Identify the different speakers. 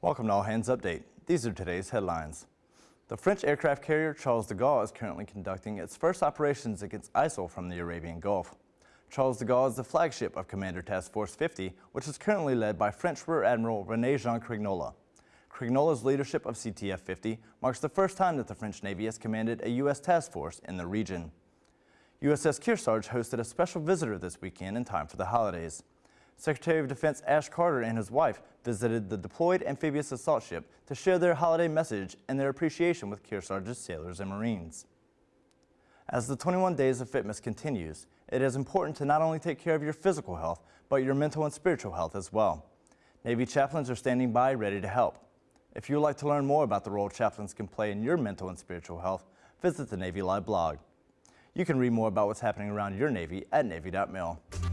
Speaker 1: Welcome to All Hands Update. These are today's headlines. The French aircraft carrier Charles de Gaulle is currently conducting its first operations against ISIL from the Arabian Gulf. Charles de Gaulle is the flagship of Commander Task Force 50, which is currently led by French Rear Admiral René Jean Crignola. Crignola's leadership of CTF 50 marks the first time that the French Navy has commanded a U.S. task force in the region. USS Kearsarge hosted a special visitor this weekend in time for the holidays. Secretary of Defense Ash Carter and his wife visited the deployed amphibious assault ship to share their holiday message and their appreciation with Kearsarge's sailors and Marines. As the 21 Days of Fitness continues, it is important to not only take care of your physical health, but your mental and spiritual health as well. Navy chaplains are standing by ready to help. If you would like to learn more about the role chaplains can play in your mental and spiritual health, visit the Navy Live blog. You can read more about what's happening around your Navy at Navy.mil.